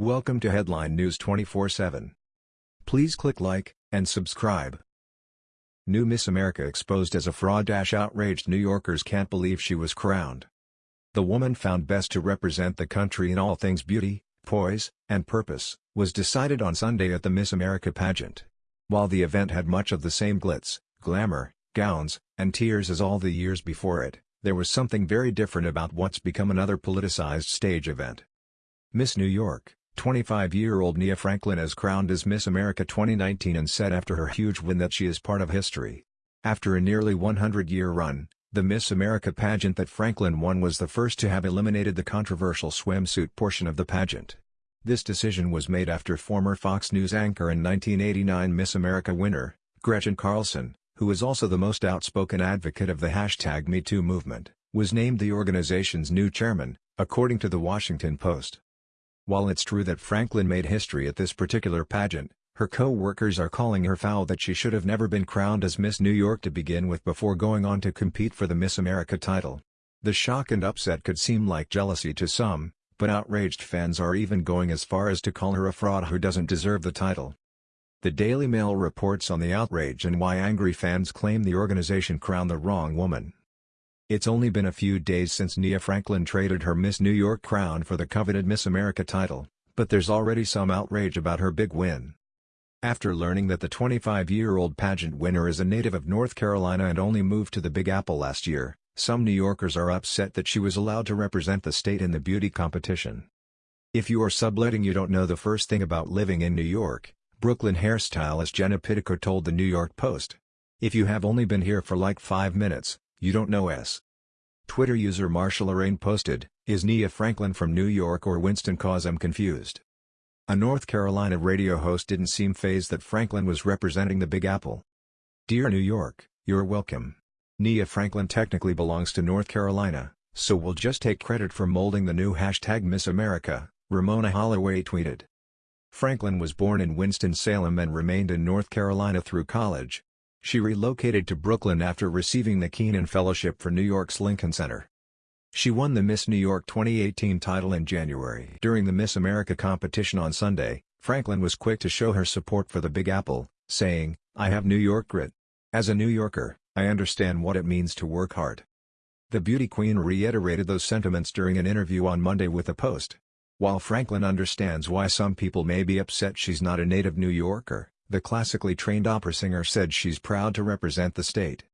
Welcome to Headline News 24/7. Please click like and subscribe. New Miss America exposed as a fraud. Outraged New Yorkers can't believe she was crowned. The woman found best to represent the country in all things beauty, poise, and purpose, was decided on Sunday at the Miss America pageant. While the event had much of the same glitz, glamour, gowns, and tears as all the years before it, there was something very different about what's become another politicized stage event. Miss New York, 25-year-old Nia Franklin is crowned as Miss America 2019 and said after her huge win that she is part of history. After a nearly 100-year run, the Miss America pageant that Franklin won was the first to have eliminated the controversial swimsuit portion of the pageant. This decision was made after former Fox News anchor and 1989 Miss America winner, Gretchen Carlson, who is also the most outspoken advocate of the hashtag MeToo movement, was named the organization's new chairman, according to The Washington Post. While it's true that Franklin made history at this particular pageant, her co-workers are calling her foul that she should have never been crowned as Miss New York to begin with before going on to compete for the Miss America title. The shock and upset could seem like jealousy to some, but outraged fans are even going as far as to call her a fraud who doesn't deserve the title. The Daily Mail reports on the outrage and why angry fans claim the organization crowned the wrong woman. It's only been a few days since Nia Franklin traded her Miss New York crown for the coveted Miss America title, but there's already some outrage about her big win. After learning that the 25-year-old pageant winner is a native of North Carolina and only moved to the Big Apple last year, some New Yorkers are upset that she was allowed to represent the state in the beauty competition. If you are subletting you don't know the first thing about living in New York, Brooklyn hairstylist Jenna Pittico told the New York Post. If you have only been here for like 5 minutes, you don't know S. Twitter user Marshall Lorraine posted, Is Nia Franklin from New York or Winston cause I'm confused. A North Carolina radio host didn't seem fazed that Franklin was representing the Big Apple. Dear New York, you're welcome. Nia Franklin technically belongs to North Carolina, so we'll just take credit for molding the new hashtag Miss America, Ramona Holloway tweeted. Franklin was born in Winston-Salem and remained in North Carolina through college, she relocated to Brooklyn after receiving the Kenan Fellowship for New York's Lincoln Center. She won the Miss New York 2018 title in January. During the Miss America competition on Sunday, Franklin was quick to show her support for the Big Apple, saying, I have New York grit. As a New Yorker, I understand what it means to work hard. The beauty queen reiterated those sentiments during an interview on Monday with the Post. While Franklin understands why some people may be upset she's not a native New Yorker, the classically trained opera singer said she's proud to represent the state.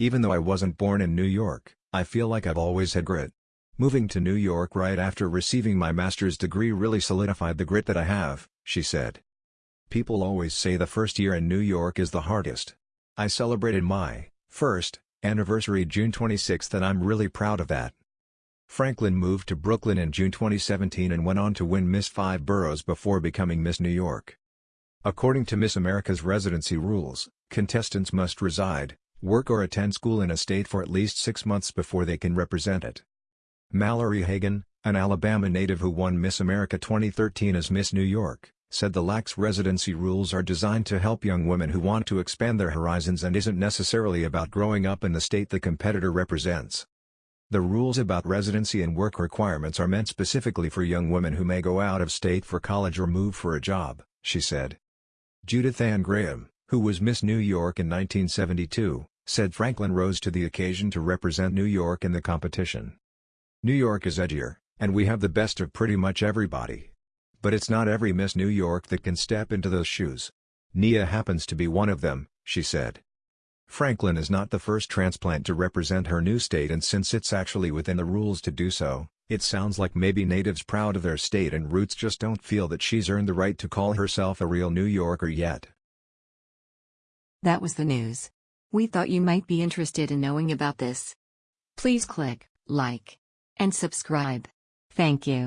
Even though I wasn't born in New York, I feel like I've always had grit. Moving to New York right after receiving my master's degree really solidified the grit that I have, she said. People always say the first year in New York is the hardest. I celebrated my first anniversary June 26 and I'm really proud of that. Franklin moved to Brooklyn in June 2017 and went on to win Miss Five Boroughs before becoming Miss New York. According to Miss America's residency rules, contestants must reside, work or attend school in a state for at least six months before they can represent it. Mallory Hagan, an Alabama native who won Miss America 2013 as Miss New York, said the lax residency rules are designed to help young women who want to expand their horizons and isn't necessarily about growing up in the state the competitor represents. The rules about residency and work requirements are meant specifically for young women who may go out of state for college or move for a job, she said. Judith Ann Graham, who was Miss New York in 1972, said Franklin rose to the occasion to represent New York in the competition. New York is edgier, and we have the best of pretty much everybody. But it's not every Miss New York that can step into those shoes. Nia happens to be one of them, she said. Franklin is not the first transplant to represent her new state and since it's actually within the rules to do so, it sounds like maybe natives proud of their state and roots just don't feel that she's earned the right to call herself a real New Yorker yet. That was the news. We thought you might be interested in knowing about this. Please click like and subscribe. Thank you.